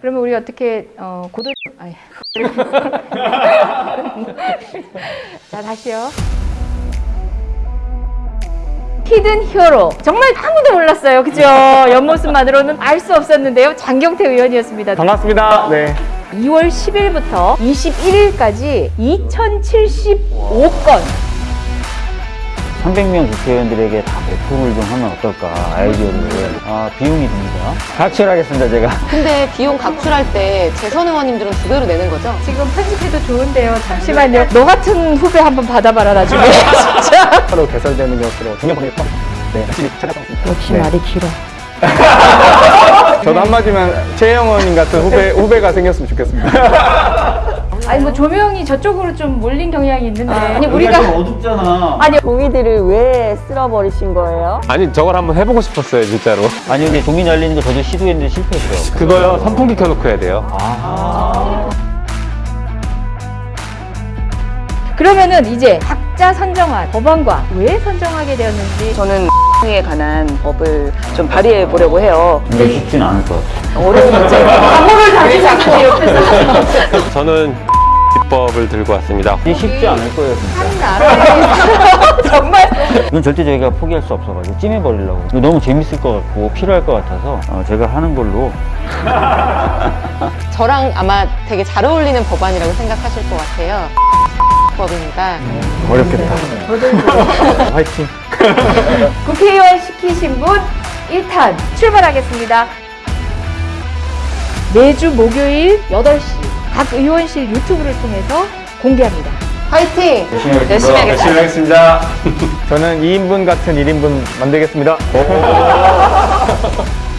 그러면 우리 어떻게 어, 고도 아니. 자 다시요. 히든 히어로 정말 아무도 몰랐어요 그죠 옆모습만으로는 알 수 없었는데요 장경태 의원이었습니다 반갑습니다. 네. 2월 10일부터 21일까지 2075건 300명 국회의원들에게 다 배포를 좀 하면 어떨까 아이디어를. 아 비용이 듭니다. 각출하겠습니다 제가. 근데 비용 각출할 때 재선 의원님들은 두 배로 내는 거죠? 지금 편집해도 좋은데요. 잠시만요. 너 같은 후배 한번 받아봐라 나중에. 진짜? 서로 개설되는 것으로 동력방에서 네, 열심히 찾아봤습니다. 역시 네. 말이 길어. 저도 한마디면 최영 의원님 같은 후배, 후배가 생겼으면 좋겠습니다. 아니 뭐 조명이 저쪽으로 좀 몰린 경향이 있는데. 아 니 우리가 어둡잖아. 아니 종이들을 왜 쓸어버리신 거예요? 아니 저걸 한번 해보고 싶었어요 진짜로. 아니 근데 종이 날리는 거 저도 시도했는데 실패했어요. 그거요 선풍기 켜놓고 해야 돼요. 그러면은 이제 각자 선정한 법안과 왜 선정하게 되었는지. 저는 에 관한 법을 좀 발의해 보려고 해요. 근데 쉽진 않을 것 같아요. 어려운 문제. 각오를 다지 자꾸 옆에서 저는 입법을 들고 왔습니다 이게 쉽지 않을 거예요 진짜 한 나라에 정말 이건 절대 저희가 포기할 수 없어가지고 찜해버리려고 이거 너무 재밌을 것 같고 필요할 것 같아서 어, 제가 하는 걸로 저랑 아마 되게 잘 어울리는 법안이라고 생각하실 것 같아요. 법입니다. 어렵겠다. 화이팅. 국회의원 시키신 분 1탄 출발하겠습니다. 매주 목요일 8시 각 의원실 유튜브를 통해서 공개합니다. 화이팅! 열심히 하겠습니다. 열심히 하겠습니다. 열심히 하겠습니다 저는 2인분 같은 1인분 만들겠습니다.